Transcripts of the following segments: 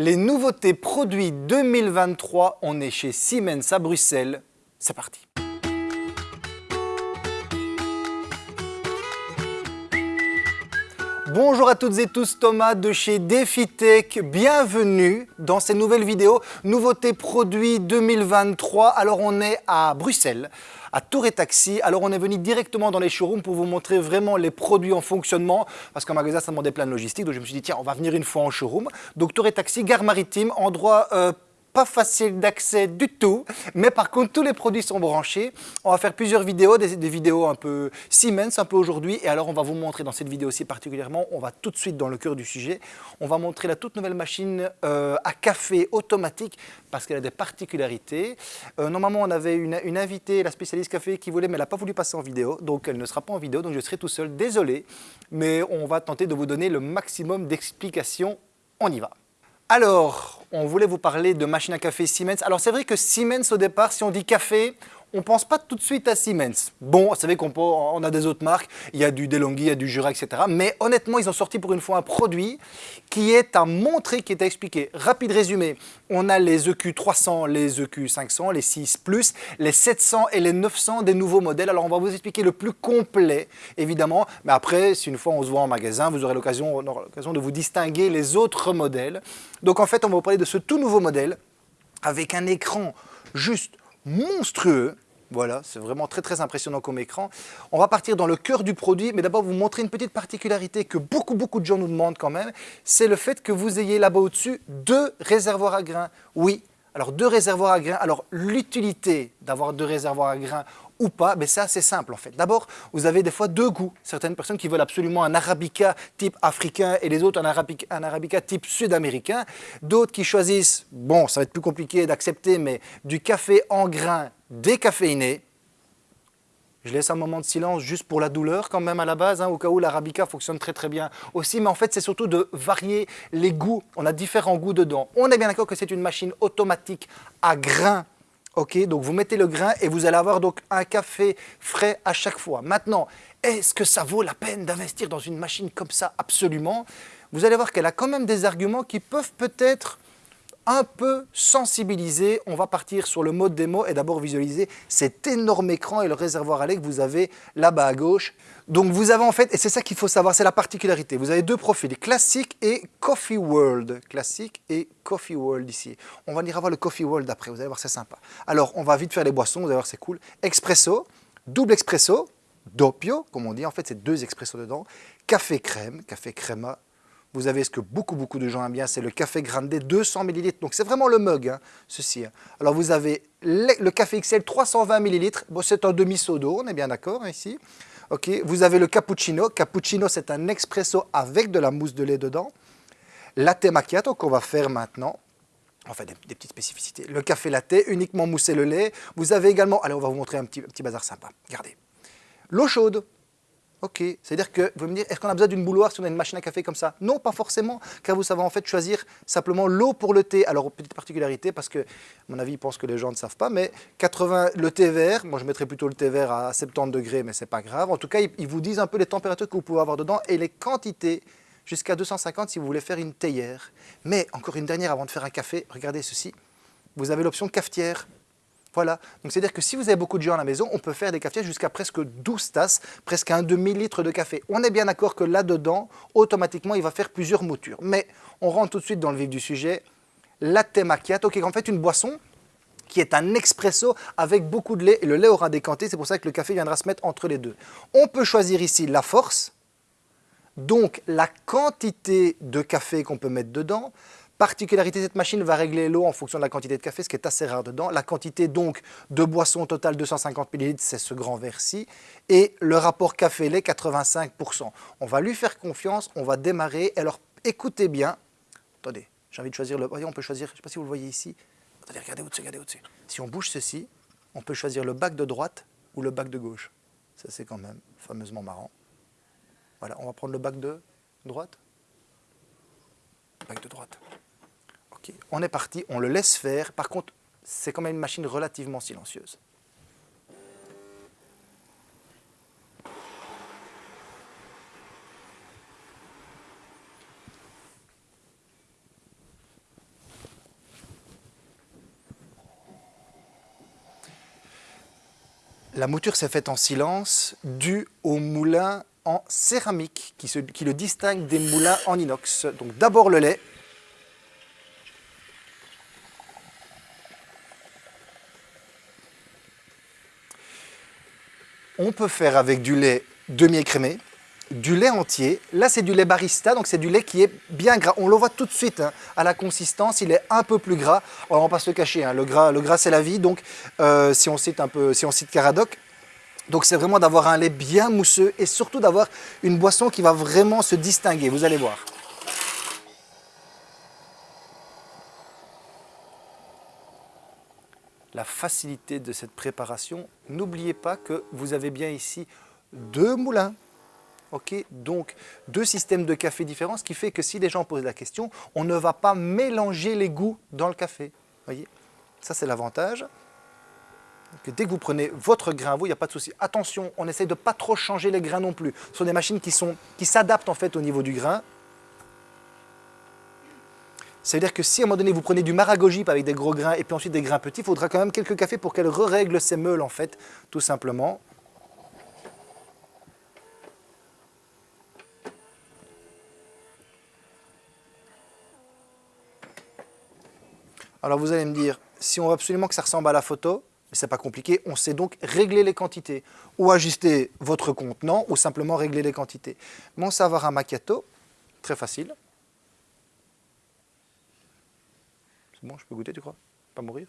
Les nouveautés produits 2023, on est chez Siemens à Bruxelles. C'est parti Bonjour à toutes et tous, Thomas de chez DefiTech. Bienvenue dans cette nouvelle vidéo, nouveautés produits 2023. Alors on est à Bruxelles, à Tour et Taxi. Alors on est venu directement dans les showrooms pour vous montrer vraiment les produits en fonctionnement parce qu'en magasin ça demandait plein de logistique. Donc je me suis dit tiens on va venir une fois en showroom. Donc Tour et Taxi, gare maritime, endroit euh, pas facile d'accès du tout, mais par contre tous les produits sont branchés. On va faire plusieurs vidéos, des, vidéos un peu Siemens un peu aujourd'hui, et alors on va vous montrer dans cette vidéo aussi particulièrement, on va tout de suite dans le cœur du sujet, on va montrer la toute nouvelle machine euh, à café automatique parce qu'elle a des particularités. Euh, normalement on avait une, une, invitée, la spécialiste café qui voulait, mais elle n'a pas voulu passer en vidéo, donc elle ne sera pas en vidéo, donc je serai tout seul, désolé, mais on va tenter de vous donner le maximum d'explications, on y va. Alors, on voulait vous parler de machine à café Siemens. Alors c'est vrai que Siemens au départ, si on dit café, on ne pense pas tout de suite à Siemens. Bon, vous savez qu'on a des autres marques, il y a du DeLonghi, il y a du Jura, etc. Mais honnêtement, ils ont sorti pour une fois un produit qui est à montrer, qui est à expliquer. Rapide résumé, on a les EQ300, les EQ500, les 6+, les 700 et les 900 des nouveaux modèles. Alors on va vous expliquer le plus complet, évidemment. Mais après, si une fois on se voit en magasin, vous aurez l'occasion de vous distinguer les autres modèles. Donc en fait, on va vous parler de ce tout nouveau modèle avec un écran juste monstrueux. Voilà, c'est vraiment très très impressionnant comme écran. On va partir dans le cœur du produit, mais d'abord vous montrer une petite particularité que beaucoup beaucoup de gens nous demandent quand même, c'est le fait que vous ayez là-bas au-dessus deux réservoirs à grains. Oui, alors deux réservoirs à grains, alors l'utilité d'avoir deux réservoirs à grains ou pas, mais c'est assez simple en fait. D'abord, vous avez des fois deux goûts. Certaines personnes qui veulent absolument un arabica type africain et les autres un arabica, type sud-américain. D'autres qui choisissent, bon, ça va être plus compliqué d'accepter, mais du café en grains décaféiné. Je laisse un moment de silence juste pour la douleur quand même à la base, hein, au cas où l'arabica fonctionne très très bien aussi. Mais en fait, c'est surtout de varier les goûts. On a différents goûts dedans. On est bien d'accord que c'est une machine automatique à grains Ok, donc vous mettez le grain et vous allez avoir donc un café frais à chaque fois. Maintenant, est-ce que ça vaut la peine d'investir dans une machine comme ça? Absolument. Vous allez voir qu'elle a quand même des arguments qui peuvent peut-être un peu sensibiliser. On va partir sur le mode démo et d'abord visualiser cet énorme écran et le réservoir à lait que vous avez là-bas à gauche. Donc vous avez en fait, et c'est ça qu'il faut savoir, c'est la particularité, vous avez deux profils, classique et Coffee World. Classique et Coffee World ici. On va venir avoir le Coffee World après, vous allez voir, c'est sympa. Alors, on va vite faire les boissons, vous allez voir, c'est cool. Expresso, double expresso, doppio, comme on dit, en fait, c'est deux expressos dedans. Café crème, café crema, vous avez ce que beaucoup, beaucoup de gens aiment bien, c'est le café grande 200 ml. Donc c'est vraiment le mug, hein, ceci. Hein. Alors vous avez le, café XL 320 ml. Bon, c'est un demi-seau on est bien d'accord hein, ici. Ok. Vous avez le cappuccino. Cappuccino, c'est un expresso avec de la mousse de lait dedans. Latte macchiato qu'on va faire maintenant. Enfin, des, des, petites spécificités. Le café latte, uniquement moussé le lait. Vous avez également, allez, on va vous montrer un petit, un petit bazar sympa. Regardez. L'eau chaude. Ok, c'est-à-dire que vous me dire, est-ce qu'on a besoin d'une bouloire si on a une machine à café comme ça? Non, pas forcément, car vous savez en fait choisir simplement l'eau pour le thé. Alors, petite particularité, parce que, à mon avis, ils pensent que les gens ne savent pas, mais 80, le thé vert, moi je mettrais plutôt le thé vert à 70 degrés, mais c'est pas grave. En tout cas, ils, vous disent un peu les températures que vous pouvez avoir dedans et les quantités jusqu'à 250 si vous voulez faire une théière. Mais encore une dernière avant de faire un café, regardez ceci. Vous avez l'option cafetière. Voilà, donc c'est-à-dire que si vous avez beaucoup de gens à la maison, on peut faire des cafetières jusqu'à presque 12 tasses, presque un demi-litre de café. On est bien d'accord que là-dedans, automatiquement, il va faire plusieurs moutures. Mais on rentre tout de suite dans le vif du sujet. Latte macchiato, qui est en fait une boisson qui est un expresso avec beaucoup de lait, et le lait aura décanté, c'est pour ça que le café viendra se mettre entre les deux. On peut choisir ici la force, donc la quantité de café qu'on peut mettre dedans, Particularité, cette machine va régler l'eau en fonction de la quantité de café, ce qui est assez rare dedans. La quantité donc de boisson totale 250 ml, c'est ce grand verre-ci. Et le rapport café-lait, 85%. On va lui faire confiance, on va démarrer. Alors écoutez bien. Attendez, j'ai envie de choisir le... Voyez, on peut choisir, je ne sais pas si vous le voyez ici. Attendez, regardez au-dessus, regardez au-dessus. Si on bouge ceci, on peut choisir le bac de droite ou le bac de gauche. Ça, c'est quand même fameusement marrant. Voilà, on va prendre le bac de droite. bac de droite on est parti, on le laisse faire. Par contre, c'est quand même une machine relativement silencieuse. La mouture s'est faite en silence due au moulin en céramique qui le distingue des moulins en inox. Donc d'abord le lait, On peut faire avec du lait demi-écrémé, du lait entier. Là, c'est du lait barista, donc c'est du lait qui est bien gras. On le voit tout de suite hein, à la consistance, il est un peu plus gras. Alors, on va pas se le cacher, hein, le gras, le gras c'est la vie. Donc, euh, si on cite un peu, si on cite Caradoc, c'est vraiment d'avoir un lait bien mousseux et surtout d'avoir une boisson qui va vraiment se distinguer. Vous allez voir. La facilité de cette préparation, n'oubliez pas que vous avez bien ici deux moulins donc deux systèmes de café différents, ce qui fait que si les gens posent la question, on ne va pas mélanger les goûts dans le café. Voyez, ça c'est l'avantage. Dès que vous prenez votre grain, vous, il n'y a pas de souci. Attention, on essaye de ne pas trop changer les grains non plus. Ce sont des machines qui s'adaptent en fait au niveau du grain. Ça veut dire que si à un moment donné vous prenez du maragogip avec des gros grains et puis ensuite des grains petits, il faudra quand même quelques cafés pour qu'elle re-règle ses meules en fait, tout simplement. Alors vous allez me dire, si on veut absolument que ça ressemble à la photo, ce n'est pas compliqué, on sait donc régler les quantités, ou ajuster votre contenant, ou simplement régler les quantités. Mon savoir un macchiato, très facile. C'est bon, je peux goûter, tu crois? Pas mourir?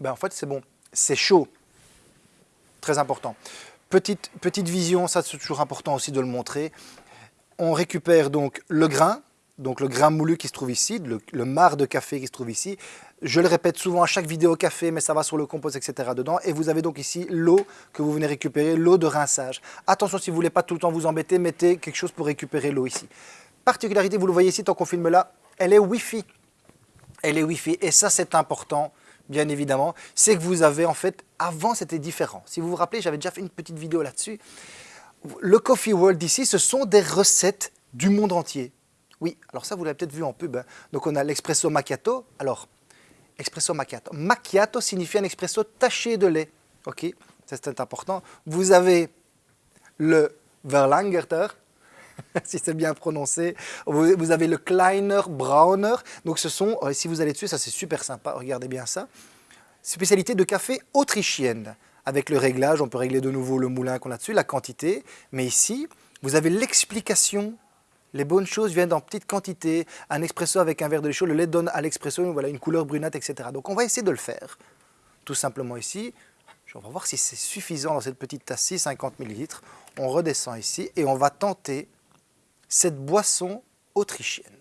Ben, En fait, c'est bon. C'est chaud. Très important. Petite, petite vision, ça c'est toujours important aussi de le montrer on récupère donc le grain, donc le grain moulu qui se trouve ici, le, marc de café qui se trouve ici. Je le répète souvent à chaque vidéo café, mais ça va sur le compost, etc. dedans. Et vous avez donc ici l'eau que vous venez récupérer, l'eau de rinçage. Attention, si vous ne voulez pas tout le temps vous embêter, mettez quelque chose pour récupérer l'eau ici. Particularité, vous le voyez ici, tant qu'on filme là, elle est Wi-Fi. Elle est Wi-Fi. Et ça, c'est important, bien évidemment. C'est que vous avez, en fait, avant, c'était différent. Si vous vous rappelez, j'avais déjà fait une petite vidéo là-dessus le Coffee World ici, ce sont des recettes du monde entier. Oui, alors ça, vous l'avez peut-être vu en pub. Hein. Donc, on a l'expresso macchiato. Alors, expresso macchiato. Macchiato signifie un expresso taché de lait. OK C'est important. Vous avez le Verlangerter, si c'est bien prononcé. Vous avez le Kleiner Brauner. Donc, ce sont, euh, si vous allez dessus, ça c'est super sympa. Regardez bien ça. Spécialité de café autrichienne. Avec le réglage, on peut régler de nouveau le moulin qu'on a dessus, la quantité. Mais ici, vous avez l'explication. Les bonnes choses viennent en petites quantités. Un expresso avec un verre de lait chaud, le lait donne à l'expresso voilà, une couleur brunette, etc. Donc on va essayer de le faire. Tout simplement ici. On va voir si c'est suffisant dans cette petite tasse-ci, 50 ml. On redescend ici et on va tenter cette boisson autrichienne.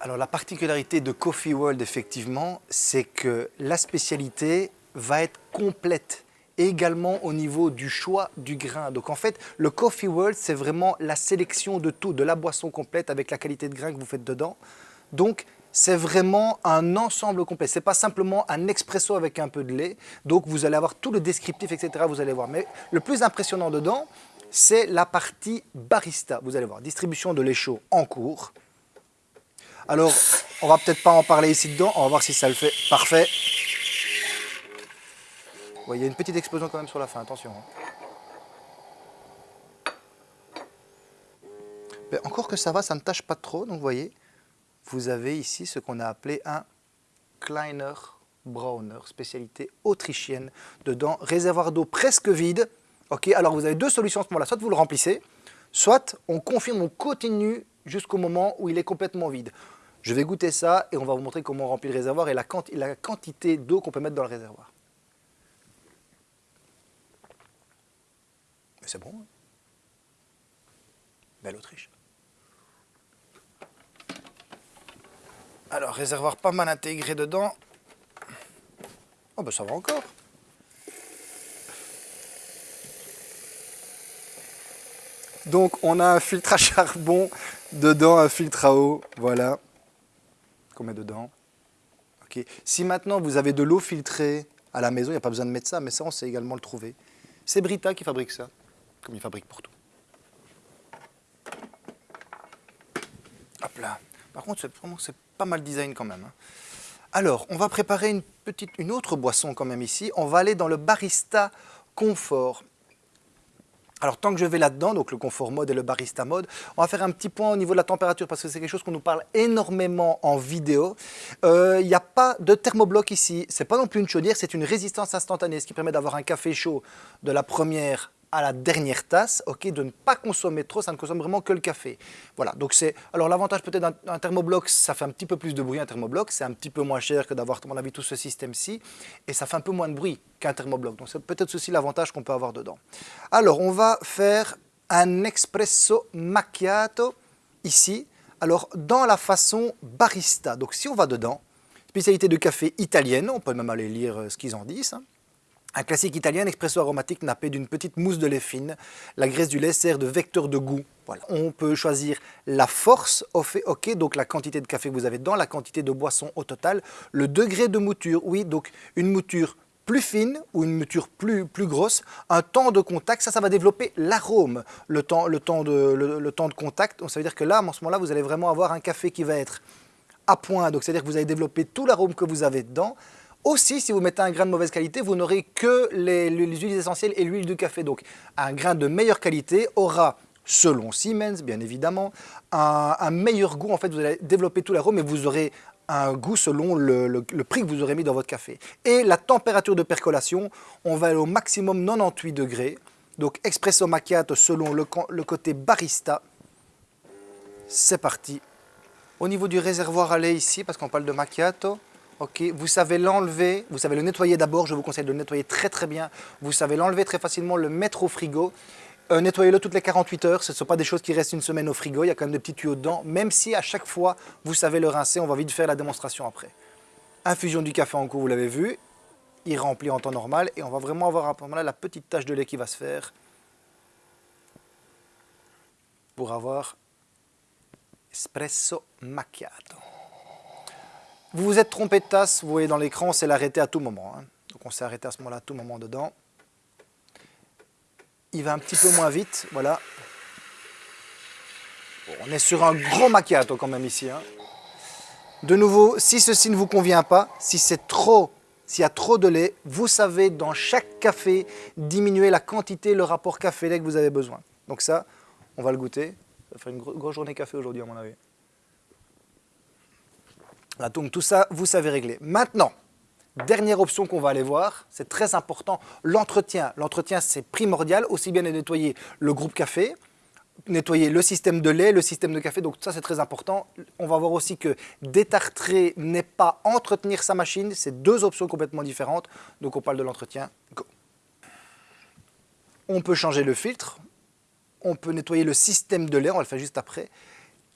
Alors la particularité de Coffee World, effectivement, c'est que la spécialité va être complète également au niveau du choix du grain. Donc en fait, le Coffee World, c'est vraiment la sélection de tout, de la boisson complète avec la qualité de grain que vous faites dedans. Donc c'est vraiment un ensemble complet. Ce n'est pas simplement un expresso avec un peu de lait. Donc vous allez avoir tout le descriptif, etc. Vous allez voir. Mais le plus impressionnant dedans, c'est la partie barista. Vous allez voir, distribution de lait chaud en cours. Alors, on va peut-être pas en parler ici dedans, on va voir si ça le fait. Parfait. il y a une petite explosion quand même sur la fin, attention. Hein. encore que ça va, ça ne tâche pas trop, donc vous voyez, vous avez ici ce qu'on a appelé un Kleiner Brauner, spécialité autrichienne. Dedans, réservoir d'eau presque vide. Ok, alors vous avez deux solutions à ce moment-là, soit vous le remplissez, soit on confirme, on continue jusqu'au moment où il est complètement vide. Je vais goûter ça et on va vous montrer comment on remplit le réservoir et la, quantité d'eau qu'on peut mettre dans le réservoir. Mais c'est bon. Hein Belle Autriche. Alors, réservoir pas mal intégré dedans. Oh ben ça va encore. Donc on a un filtre à charbon, dedans un filtre à eau, voilà qu'on met dedans. Ok. Si maintenant vous avez de l'eau filtrée à la maison, il n'y a pas besoin de mettre ça, mais ça on sait également le trouver. C'est Brita qui fabrique ça, comme il fabrique pour tout. Hop là. Par contre, c'est pas mal design quand même. Hein. Alors, on va préparer une, autre boisson quand même ici. On va aller dans le barista confort. Alors tant que je vais là-dedans, donc le confort mode et le barista mode, on va faire un petit point au niveau de la température parce que c'est quelque chose qu'on nous parle énormément en vidéo. Euh, il n'y a pas de thermobloc ici, c'est pas non plus une chaudière, c'est une résistance instantanée, ce qui permet d'avoir un café chaud de la première à la dernière tasse, ok, de ne pas consommer trop, ça ne consomme vraiment que le café. Voilà, donc c'est... Alors l'avantage peut-être d'un thermobloc, ça fait un petit peu plus de bruit un thermobloc, c'est un petit peu moins cher que d'avoir, à mon avis, tout ce système-ci, et ça fait un peu moins de bruit qu'un thermobloc. Donc c'est peut-être aussi l'avantage qu'on peut avoir dedans. Alors on va faire un espresso macchiato ici, alors dans la façon barista. Donc si on va dedans, spécialité de café italienne, on peut même aller lire euh, ce qu'ils en disent, hein. Un classique italien, expresso aromatique nappé d'une petite mousse de lait fine. La graisse du lait sert de vecteur de goût. Voilà. On peut choisir la force, ok, donc la quantité de café que vous avez dans la quantité de boisson au total. Le degré de mouture, oui, donc une mouture plus fine ou une mouture plus, plus grosse, un temps de contact, ça, ça va développer l'arôme, le temps, le, temps de, le, temps de contact. Ça veut dire que là, en ce moment-là, vous allez vraiment avoir un café qui va être à point, donc c'est-à-dire que vous allez développer tout l'arôme que vous avez dedans, aussi, si vous mettez un grain de mauvaise qualité, vous n'aurez que les, huiles essentielles et l'huile de café. Donc, un grain de meilleure qualité aura, selon Siemens, bien évidemment, un, meilleur goût. En fait, vous allez développer tout l'arôme et vous aurez un goût selon le, prix que vous aurez mis dans votre café. Et la température de percolation, on va aller au maximum 98 degrés. Donc, espresso macchiato selon le, le côté barista. C'est parti. Au niveau du réservoir à lait ici, parce qu'on parle de macchiato, Ok, vous savez l'enlever, vous savez le nettoyer d'abord, je vous conseille de le nettoyer très très bien. Vous savez l'enlever très facilement, le mettre au frigo. Euh, nettoyez-le toutes les 48 heures, ce ne sont pas des choses qui restent une semaine au frigo, il y a quand même des petits tuyaux dedans, même si à chaque fois vous savez le rincer, on va vite faire la démonstration après. Infusion du café en cours, vous l'avez vu, il remplit en temps normal et on va vraiment avoir à ce moment-là la petite tache de lait qui va se faire pour avoir espresso macchiato. Vous vous êtes trompé de tasse, vous voyez dans l'écran, c'est l'arrêter à tout moment. Hein. Donc on s'est arrêté à ce moment-là à tout moment dedans. Il va un petit peu moins vite, voilà. on est sur un gros macchiato quand même ici. Hein. De nouveau, si ceci ne vous convient pas, si c'est trop, s'il y a trop de lait, vous savez dans chaque café diminuer la quantité, le rapport café-lait que vous avez besoin. Donc ça, on va le goûter. Ça va faire une grosse journée café aujourd'hui à mon avis donc tout ça, vous savez régler. Maintenant, dernière option qu'on va aller voir, c'est très important, l'entretien. L'entretien, c'est primordial, aussi bien de nettoyer le groupe café, nettoyer le système de lait, le système de café, donc ça c'est très important. On va voir aussi que détartrer n'est pas entretenir sa machine, c'est deux options complètement différentes, donc on parle de l'entretien. On peut changer le filtre, on peut nettoyer le système de lait, on va le faire juste après,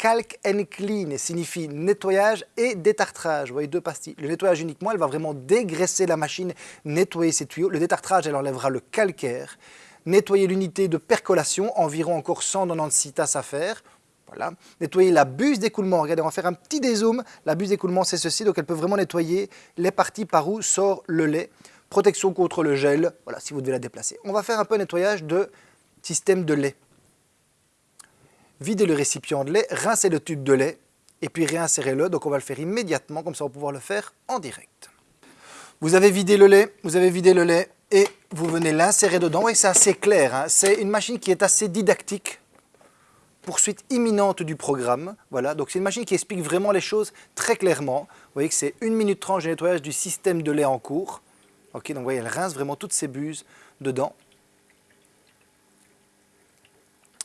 Calc and clean signifie nettoyage et détartrage. Vous voyez deux pastilles. Le nettoyage uniquement, elle va vraiment dégraisser la machine, nettoyer ses tuyaux. Le détartrage, elle enlèvera le calcaire. Nettoyer l'unité de percolation, environ encore 196 tasses à faire. Voilà. Nettoyer la buse d'écoulement. Regardez, on va faire un petit dézoom. La buse d'écoulement, c'est ceci. Donc, elle peut vraiment nettoyer les parties par où sort le lait. Protection contre le gel. Voilà, si vous devez la déplacer. On va faire un peu nettoyage de système de lait vider le récipient de lait, rincer le tube de lait et puis réinsérer-le. Donc on va le faire immédiatement, comme ça on va pouvoir le faire en direct. Vous avez vidé le lait, vous avez vidé le lait et vous venez l'insérer dedans. Et c'est assez clair, hein. c'est une machine qui est assez didactique. Poursuite imminente du programme. Voilà, donc c'est une machine qui explique vraiment les choses très clairement. Vous voyez que c'est 1 minute 30 de nettoyage du système de lait en cours. Ok, donc vous voyez, elle rince vraiment toutes ses buses dedans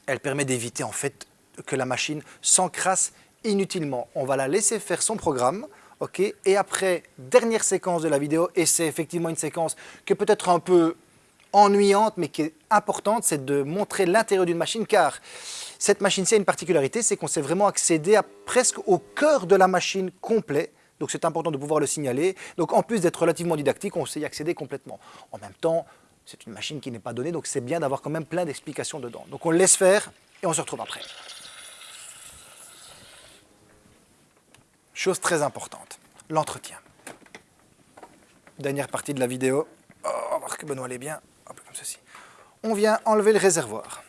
elle permet d'éviter en fait que la machine s'encrasse inutilement. On va la laisser faire son programme, ok Et après, dernière séquence de la vidéo, et c'est effectivement une séquence qui est peut-être un peu ennuyante, mais qui est importante, c'est de montrer l'intérieur d'une machine, car cette machine-ci a une particularité, c'est qu'on sait vraiment accéder à presque au cœur de la machine complet, donc c'est important de pouvoir le signaler. Donc en plus d'être relativement didactique, on sait y accéder complètement. En même temps, c'est une machine qui n'est pas donnée, donc c'est bien d'avoir quand même plein d'explications dedans. Donc on le laisse faire et on se retrouve après. Chose très importante, l'entretien. Dernière partie de la vidéo. Oh, on va voir que Benoît est bien. Comme ceci. On vient enlever le réservoir.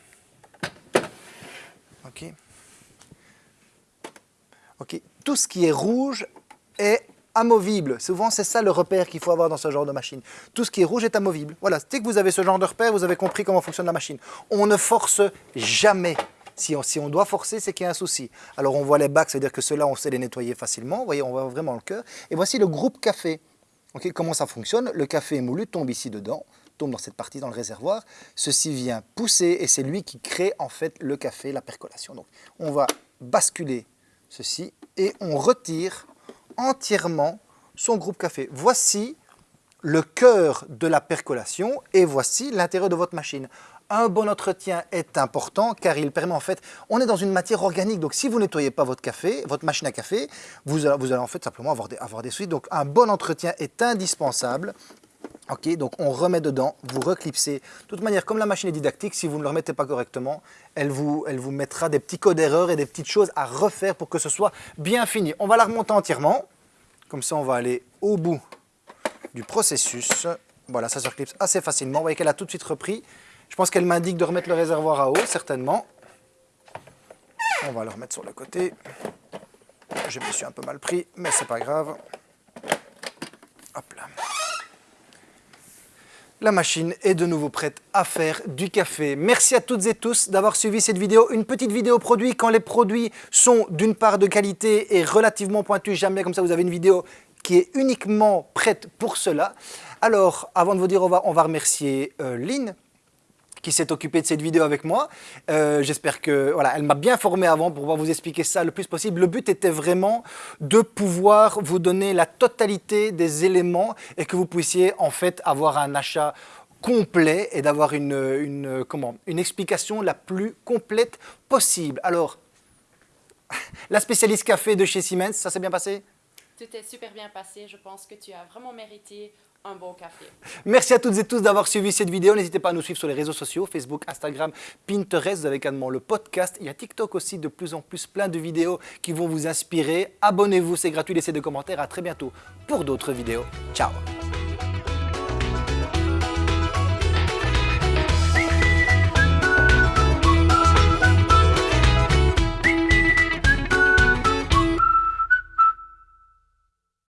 Ok. Ok, Tout ce qui est rouge est amovible. Souvent, c'est ça le repère qu'il faut avoir dans ce genre de machine. Tout ce qui est rouge est amovible. Voilà, dès que vous avez ce genre de repère, vous avez compris comment fonctionne la machine. On ne force jamais. Si on, doit forcer, c'est qu'il y a un souci. Alors, on voit les bacs, c'est-à-dire que ceux-là, on sait les nettoyer facilement. Vous voyez, on voit vraiment le cœur. Et voici le groupe café. Ok, comment ça fonctionne? Le café moulu tombe ici dedans, tombe dans cette partie, dans le réservoir. Ceci vient pousser et c'est lui qui crée en fait le café, la percolation. Donc, on va basculer ceci et on retire entièrement son groupe café. Voici le cœur de la percolation et voici l'intérieur de votre machine. Un bon entretien est important car il permet en fait, on est dans une matière organique, donc si vous nettoyez pas votre café, votre machine à café, vous, allez en fait simplement avoir des, avoir des soucis. Donc un bon entretien est indispensable Ok, donc on remet dedans, vous reclipsez. De toute manière, comme la machine est didactique, si vous ne le remettez pas correctement, elle vous, mettra des petits codes d'erreur et des petites choses à refaire pour que ce soit bien fini. On va la remonter entièrement. Comme ça, on va aller au bout du processus. Voilà, ça se reclipse assez facilement. Vous voyez qu'elle a tout de suite repris. Je pense qu'elle m'indique de remettre le réservoir à eau, certainement. On va le remettre sur le côté. Je me suis un peu mal pris, mais c'est pas grave. Hop là. La machine est de nouveau prête à faire du café. Merci à toutes et tous d'avoir suivi cette vidéo. Une petite vidéo produit quand les produits sont d'une part de qualité et relativement pointus. Jamais comme ça vous avez une vidéo qui est uniquement prête pour cela. Alors, avant de vous dire au revoir, on va remercier euh, Lynn qui s'est occupée de cette vidéo avec moi. Euh, j'espère que, voilà, elle m'a bien formé avant pour pouvoir vous expliquer ça le plus possible. Le but était vraiment de pouvoir vous donner la totalité des éléments et que vous puissiez en fait avoir un achat complet et d'avoir une, une, comment, une explication la plus complète possible. Alors, la spécialiste café de chez Siemens, ça s'est bien passé? Tout est super bien passé. Je pense que tu as vraiment mérité un bon café. Merci à toutes et tous d'avoir suivi cette vidéo. N'hésitez pas à nous suivre sur les réseaux sociaux, Facebook, Instagram, Pinterest. Vous avez également le podcast. Il y a TikTok aussi, de plus en plus plein de vidéos qui vont vous inspirer. Abonnez-vous, c'est gratuit. Laissez des commentaires. À très bientôt pour d'autres vidéos. Ciao